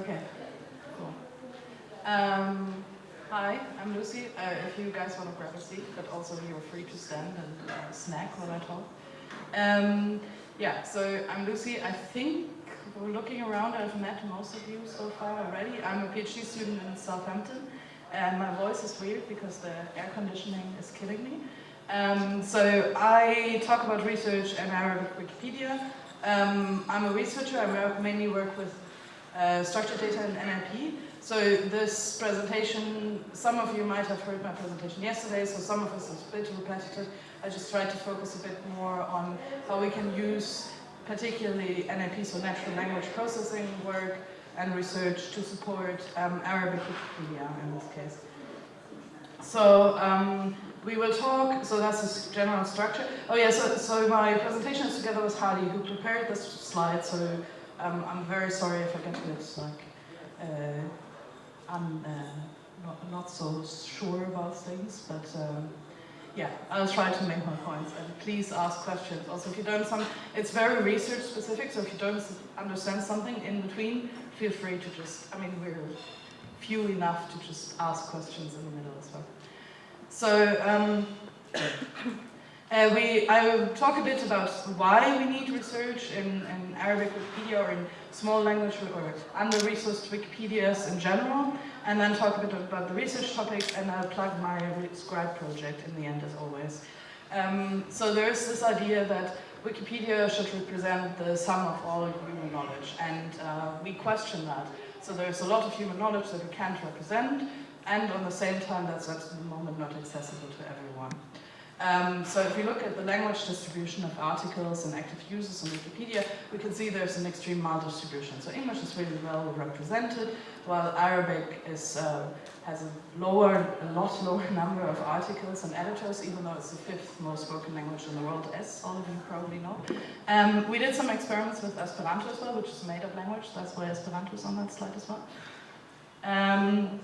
Okay, cool. Um, hi, I'm Lucy. Uh, if you guys want to grab a seat, but also you're free to stand and uh, snack while I talk. Um, yeah, so I'm Lucy. I think we're looking around, I've met most of you so far already. I'm a PhD student in Southampton, and my voice is weird because the air conditioning is killing me. Um, so I talk about research and Arabic Wikipedia. Um, I'm a researcher, I mainly work with uh, structured data and NLP. So this presentation, some of you might have heard my presentation yesterday, so some of us is a bit repetitive. I just tried to focus a bit more on how we can use particularly NLP, so natural language processing work and research to support um, Arabic Wikipedia in this case. So um, we will talk, so that's the general structure. Oh yeah, so, so my presentation is together with Hadi, who prepared this slide, so I'm very sorry if I get bit like, uh, I'm uh, not, not so sure about things, but um, yeah, I'll try to make my points and please ask questions. Also, if you don't some, it's very research specific, so if you don't understand something in between, feel free to just, I mean, we're few enough to just ask questions in the middle as well. So, um, uh, we, I will talk a bit about why we need research in, in Arabic Wikipedia or in small language or under-resourced Wikipedias in general, and then talk a bit about the research topics, and I'll plug my Scribe project in the end as always. Um, so there's this idea that Wikipedia should represent the sum of all human knowledge, and uh, we question that. So there's a lot of human knowledge that we can't represent, and on the same time that's at the moment not accessible to everyone. Um, so if we look at the language distribution of articles and active users on Wikipedia, we can see there's an extreme mild distribution. So English is really well represented, while Arabic is, uh, has a lower, a lot lower number of articles and editors, even though it's the fifth most spoken language in the world, as all of you probably know. Um, we did some experiments with Esperanto as well, which is a made-up language, that's why Esperanto is on that slide as well. Um,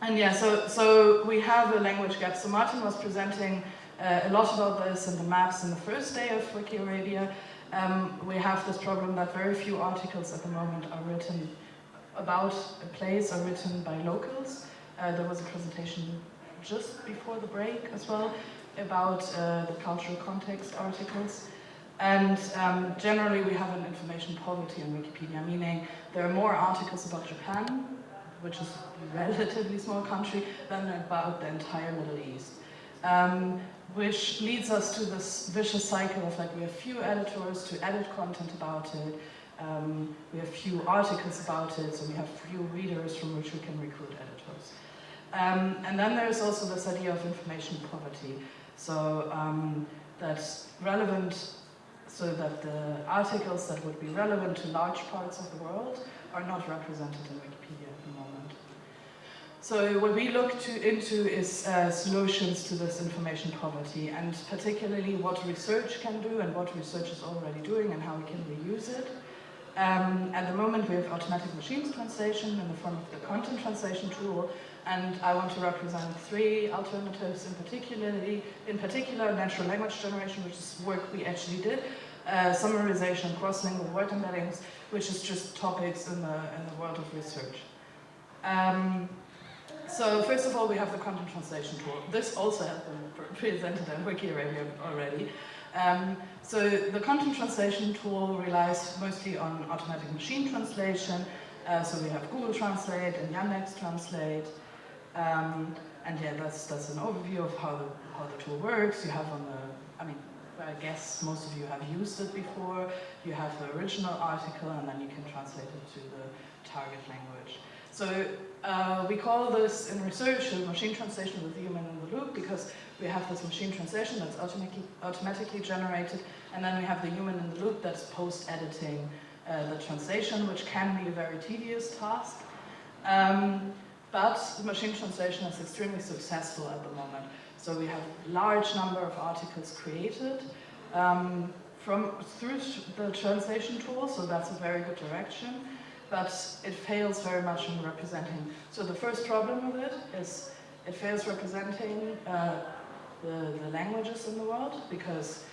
and yeah, so, so we have a language gap. So Martin was presenting uh, a lot about this in the maps in the first day of Wikiarabia. Um, we have this problem that very few articles at the moment are written about a place are written by locals. Uh, there was a presentation just before the break as well about uh, the cultural context articles. And um, generally we have an information poverty on Wikipedia, meaning there are more articles about Japan, which is a relatively small country, than about the entire Middle East. Um, which leads us to this vicious cycle of like we have few editors to edit content about it, um, we have few articles about it, so we have few readers from which we can recruit editors. Um, and then there's also this idea of information poverty. So um, that's relevant, so that the articles that would be relevant to large parts of the world are not represented in Wikipedia. So what we look to, into is uh, solutions to this information poverty and particularly what research can do and what research is already doing and how we can reuse it. Um, at the moment we have automatic machines translation in the form of the content translation tool and I want to represent three alternatives in particularly, in particular natural language generation, which is work we actually did, uh, summarization, cross-lingual word embeddings, which is just topics in the, in the world of research. Um, so first of all, we have the content translation tool. This also has been presented in Wikiarabia already. Um, so the content translation tool relies mostly on automatic machine translation. Uh, so we have Google Translate and Yandex Translate. Um, and yeah, that's, that's an overview of how the, how the tool works. You have on the, I mean, I guess most of you have used it before. You have the original article and then you can translate it to the target language. So uh, we call this in research machine translation with human in the loop because we have this machine translation that's automatically, automatically generated and then we have the human in the loop that's post-editing uh, the translation, which can be a very tedious task. Um, but the machine translation is extremely successful at the moment. So we have large number of articles created um, from through the translation tool, so that's a very good direction but it fails very much in representing. So the first problem with it is it fails representing uh, the, the languages in the world because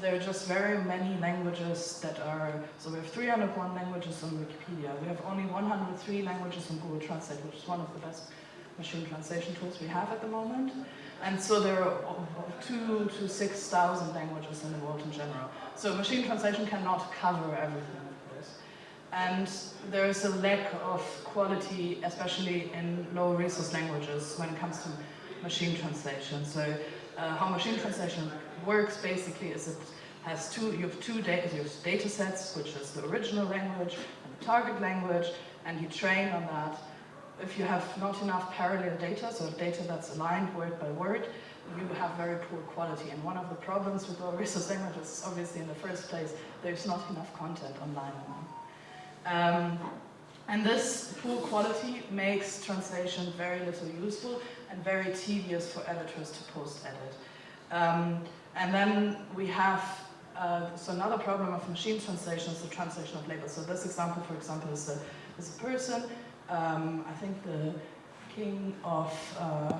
there are just very many languages that are, so we have 301 languages on Wikipedia. We have only 103 languages on Google Translate, which is one of the best machine translation tools we have at the moment. And so there are two to 6,000 languages in the world in general. So machine translation cannot cover everything. And there is a lack of quality, especially in low resource languages when it comes to machine translation. So uh, how machine translation works basically is it has two, you have two data, you have data sets, which is the original language and the target language, and you train on that. If you have not enough parallel data, so data that's aligned word by word, you have very poor quality. And one of the problems with low resource languages is obviously in the first place, there's not enough content online Um, and this poor quality makes translation very little useful and very tedious for editors to post-edit. Um, and then we have, uh, so another problem of machine translation is the translation of labels. So this example, for example, is a, is a person, um, I think the king of, uh,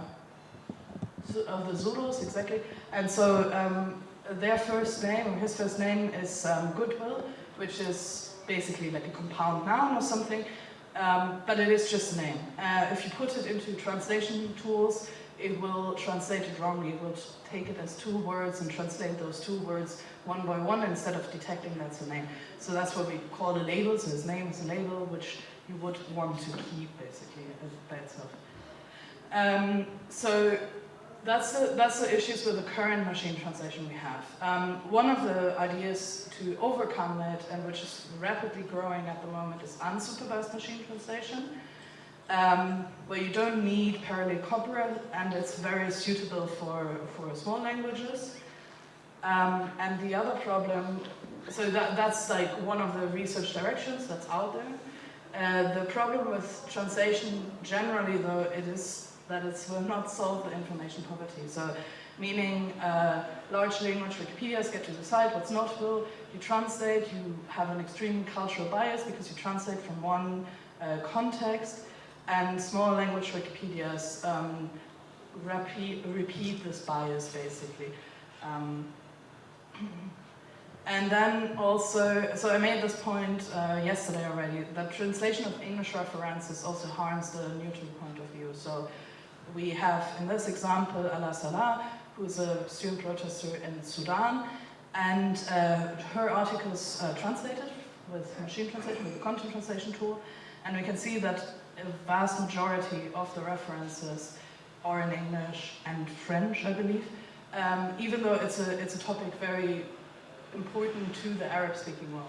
of the Zulus, exactly. And so um, their first name, his first name is um, Goodwill, which is basically like a compound noun or something, um, but it is just a name. Uh, if you put it into translation tools, it will translate it wrongly. It will take it as two words and translate those two words one by one instead of detecting that's a name. So that's what we call a label. So his name is a label which you would want to keep basically by itself. Um, so that's the, that's the issues with the current machine translation we have. Um, one of the ideas to overcome it, and which is rapidly growing at the moment, is unsupervised machine translation um, where you don't need parallel corpora and it's very suitable for, for small languages. Um, and the other problem, so that, that's like one of the research directions that's out there. Uh, the problem with translation generally though, it is that it will not solve the information poverty. So meaning uh, large language Wikipedias get to decide what's notable, you translate, you have an extreme cultural bias because you translate from one uh, context, and small language Wikipedias um, repeat, repeat this bias basically. Um, and then also, so I made this point uh, yesterday already, that translation of English references also harms the neutral point of view. So we have, in this example, Alaa Salah, who is a student protester in Sudan, and uh, her articles translated with machine translation, with the content translation tool, and we can see that a vast majority of the references are in English and French, I believe, um, even though it's a, it's a topic very important to the Arab-speaking world.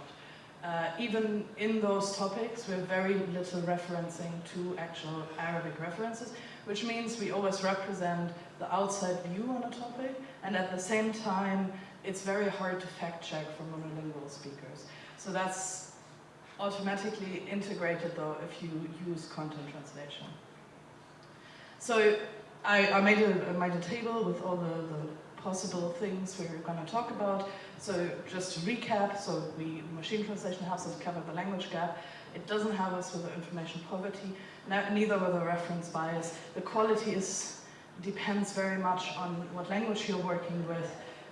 Uh, even in those topics, we're very little referencing to actual Arabic references, which means we always represent the outside view on a topic, and at the same time, it's very hard to fact check for monolingual speakers. So that's automatically integrated though if you use content translation. So I, I made, a, I made a table with all the, the possible things we are going to talk about. So just to recap, so we machine translation helps us cover the language gap. It doesn't help us with the information poverty, neither with the reference bias. The quality is depends very much on what language you're working with,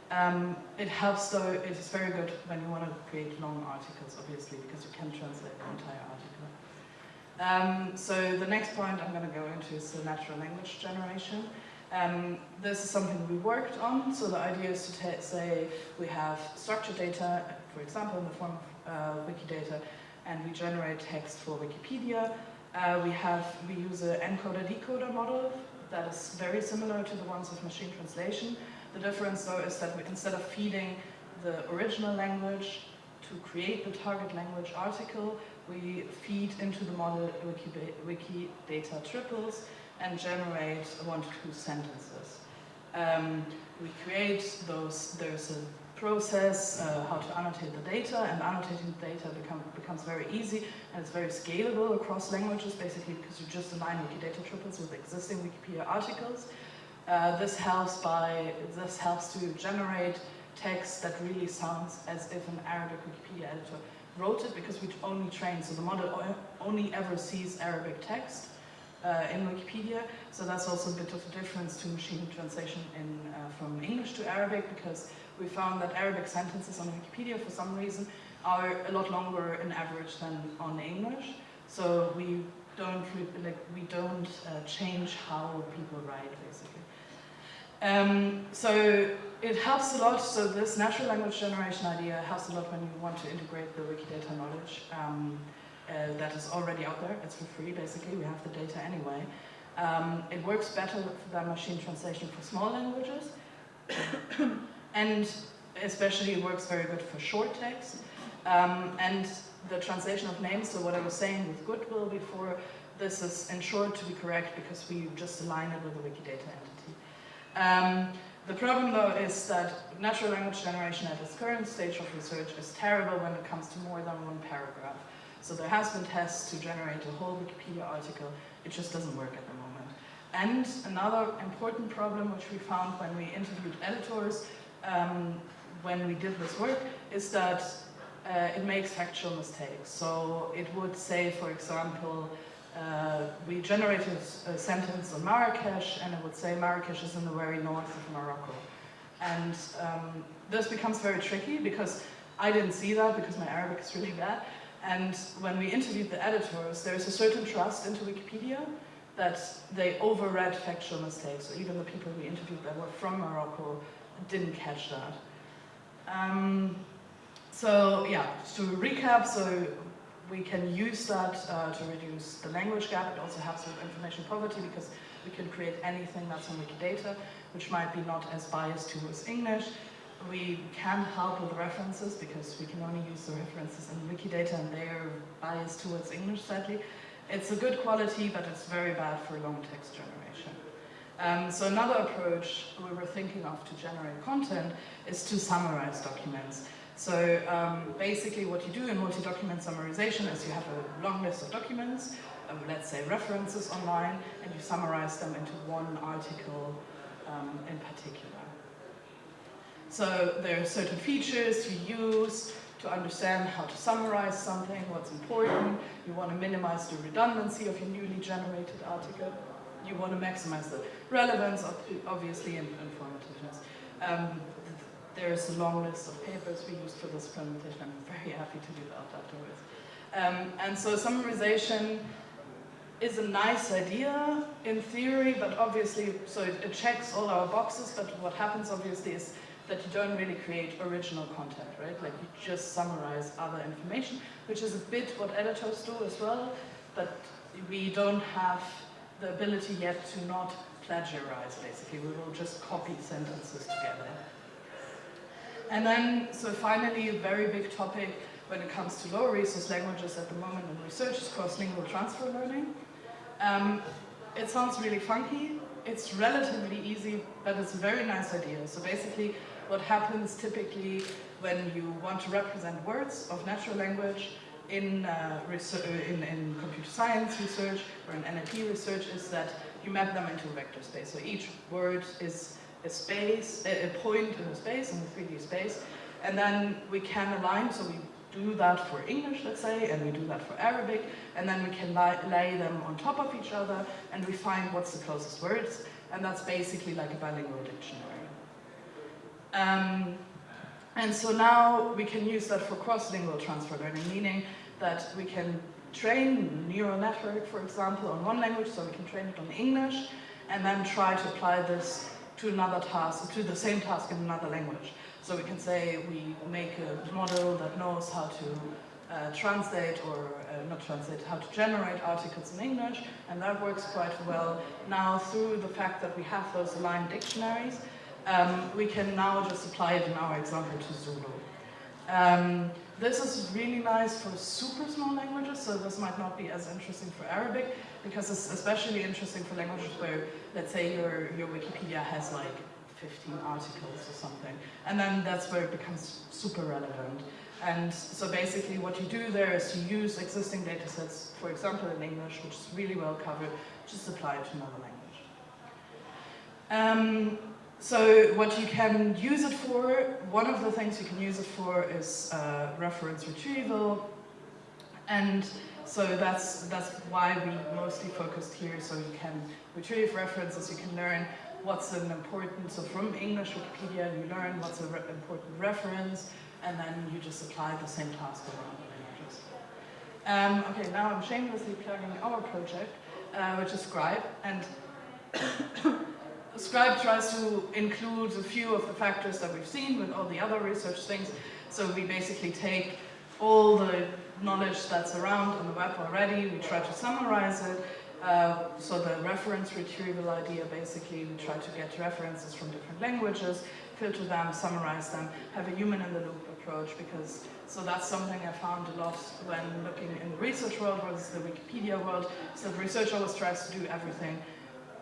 um, it helps though, it is very good when you want to create long articles, obviously, because you can translate the entire article. Um, so the next point I'm going to go into is the natural language generation. Um, this is something we worked on, so the idea is to say we have structured data, for example, in the form of uh, Wikidata, and we generate text for Wikipedia. Uh, we have, we use an encoder-decoder model that is very similar to the ones of machine translation, the difference though is that we, instead of feeding the original language to create the target language article, we feed into the model Wiki, Wikidata triples and generate one to two sentences. Um, we create those, there's a process uh, how to annotate the data and annotating the data become, becomes very easy and it's very scalable across languages basically because you just align Wikidata triples with existing Wikipedia articles uh, this helps by this helps to generate text that really sounds as if an Arabic Wikipedia editor wrote it because we only train, so the model only ever sees Arabic text uh, in Wikipedia. So that's also a bit of a difference to machine translation in, uh, from English to Arabic because we found that Arabic sentences on Wikipedia, for some reason, are a lot longer in average than on English. So we don't like we don't uh, change how people write, basically. Um, so it helps a lot, so this natural language generation idea helps a lot when you want to integrate the Wikidata knowledge um, uh, that is already out there. It's for free, basically, we have the data anyway. Um, it works better than machine translation for small languages. and especially it works very good for short text. Um, and the translation of names, so what I was saying with goodwill before, this is ensured to be correct because we just align it with the Wikidata entity. Um, the problem though is that natural language generation at its current stage of research is terrible when it comes to more than one paragraph. So there has been tests to generate a whole Wikipedia article, it just doesn't work at the moment. And another important problem which we found when we interviewed editors um, when we did this work is that uh, it makes factual mistakes. So it would say, for example, uh, we generated a sentence on Marrakesh and it would say Marrakesh is in the very north of Morocco. And um, this becomes very tricky because I didn't see that because my Arabic is really bad. And when we interviewed the editors, there is a certain trust into Wikipedia that they overread factual mistakes. So even the people we interviewed that were from Morocco didn't catch that. Um, so yeah, to recap, so we can use that uh, to reduce the language gap. It also helps with information poverty because we can create anything that's on Wikidata, which might be not as biased towards English. We can help with references because we can only use the references in Wikidata and they are biased towards English, sadly. It's a good quality, but it's very bad for long text generation. Um, so another approach we were thinking of to generate content is to summarize documents. So um, basically what you do in multi-document summarization is you have a long list of documents, um, let's say references online, and you summarize them into one article um, in particular. So there are certain features you use to understand how to summarize something, what's important. You want to minimize the redundancy of your newly generated article. You want to maximize the relevance, obviously, and informativeness. Um, there's a long list of papers we used for this presentation. I'm very happy to do that afterwards. Um, and so summarization is a nice idea in theory, but obviously, so it, it, checks all our boxes, but what happens obviously is that you don't really create original content, right? Like you just summarize other information, which is a bit what editors do as well, but we don't have the ability yet to not plagiarize, basically. We will just copy sentences together. And then, so finally, a very big topic when it comes to lower resource languages at the moment in research is cross-lingual transfer learning. Um, it sounds really funky, it's relatively easy, but it's a very nice idea. So basically, what happens typically when you want to represent words of natural language in, uh, in, in, computer science research or in NLP research is that you map them into a vector space. So each word is a space, a, point in a space, in a 3D space, and then we can align, so we do that for English, let's say, and we do that for Arabic, and then we can lay, lay them on top of each other, and we find what's the closest words, and that's basically like a bilingual dictionary. Um, and so now we can use that for cross-lingual transfer learning, meaning that we can train neural network, for example, on one language, so we can train it on English, and then try to apply this to another task, to the same task in another language. So we can say we make a model that knows how to uh, translate or uh, not translate, how to generate articles in English, and that works quite well. Now, through the fact that we have those aligned dictionaries, um, we can now just apply it in our example to Zulu. Um, this is really nice for super small languages, so this might not be as interesting for Arabic, because it's especially interesting for languages where, let's say, your, your Wikipedia has like 15 articles or something, and then that's where it becomes super relevant. And so basically what you do there is you use existing data sets, for example in English, which is really well covered, just apply it to another language. Um, so what you can use it for, one of the things you can use it for is uh, reference retrieval. And so that's, that's why we mostly focused here. So you can retrieve references, you can learn what's an important, so from English Wikipedia you learn what's an re important reference and then you just apply the same task around the languages. Um, okay, now I'm shamelessly plugging our project, uh, which is Scribe, and Scribe tries to include a few of the factors that we've seen with all the other research things. So we basically take all the knowledge that's around on the web already, we try to summarize it. Uh, so the reference retrieval idea, basically, we try to get references from different languages, filter them, summarize them, have a human in the loop approach because, so that's something I found a lot when looking in the research world versus the Wikipedia world. So the research always tries to do everything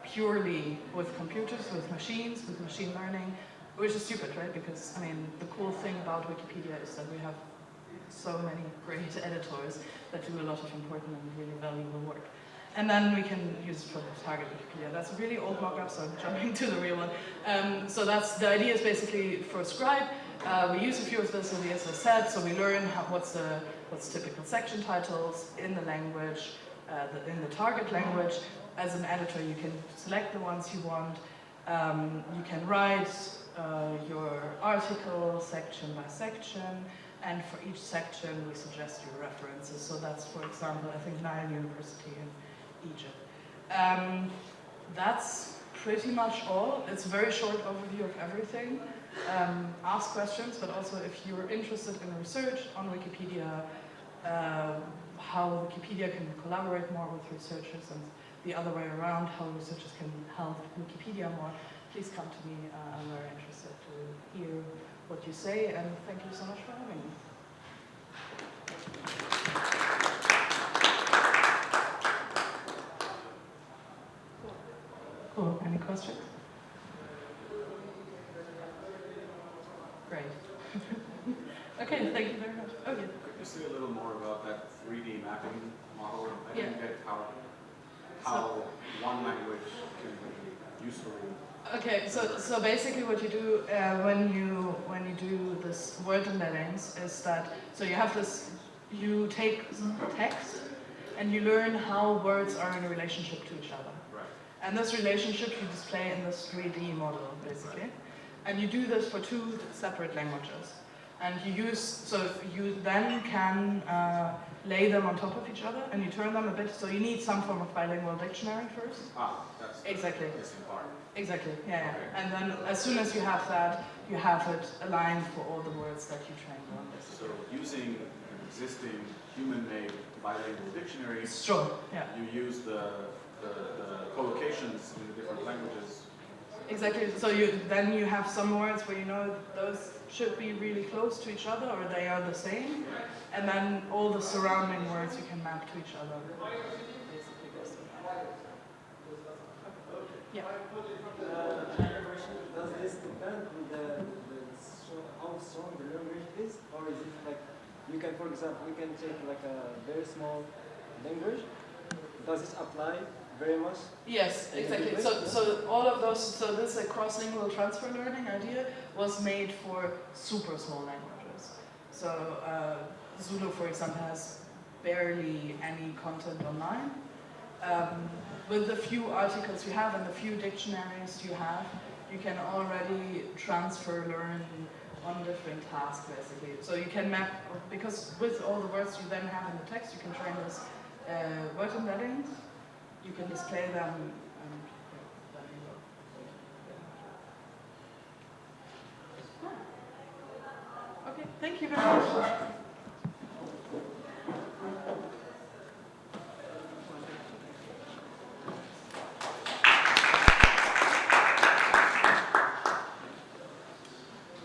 purely with computers, with machines, with machine learning, which is stupid, right? Because, I mean, the cool thing about Wikipedia is that we have so many great editors that do a lot of important and really valuable work. And then we can use it for target Wikipedia. That's a really old mock-up, so I'm jumping to the real one. Um, so that's the idea is basically for Scribe. Uh, we use a few of this in the said. so we learn how, what's the what's typical section titles in the language, uh, the, in the target language. As an editor, you can select the ones you want. Um, you can write uh, your article section by section, and for each section we suggest your references. So that's, for example, I think Nile University in Egypt. Um, that's pretty much all. It's a very short overview of everything. Um, ask questions, but also if you're interested in research on Wikipedia, uh, how Wikipedia can collaborate more with researchers and the other way around, how researchers can help Wikipedia more, please come to me. Uh, I'm very interested to hear what you say, and thank you so much for having me. Cool. Any questions? Great. okay, thank you very much. Okay. Could you say a little more about that 3D mapping model? I didn't Yeah. get how, how one language can be useful. Okay, so so basically what you do uh, when you when you do this word embeddings is that so you have this you take text and you learn how words are in a relationship to each other. Right. And this relationship you display in this 3D model basically. And you do this for two separate languages. And you use, so you then can uh, lay them on top of each other and you turn them a bit, so you need some form of bilingual dictionary first. Ah, that's Exactly. missing part. Exactly, yeah, yeah. And then as soon as you have that, you have it aligned for all the words that you trained on. So using an existing human-made bilingual dictionary, Sure, yeah. you use the, the, the collocations in the different languages. Exactly. So you then you have some words where you know those should be really close to each other or they are the same, and then all the surrounding words you can map to each other. Yeah. Does this depend on how strong the language is, or is it like you can, for example, we can take like a very small language. Does this apply very much? Yes, exactly. So, so all of those, so this uh, cross-lingual transfer learning idea was made for super small languages. So uh, Zulu, for example, has barely any content online. Um, with the few articles you have and the few dictionaries you have, you can already transfer learn on different tasks, basically. So you can map, because with all the words you then have in the text, you can train this uh, word embeddings you can display them. Okay, thank you very much.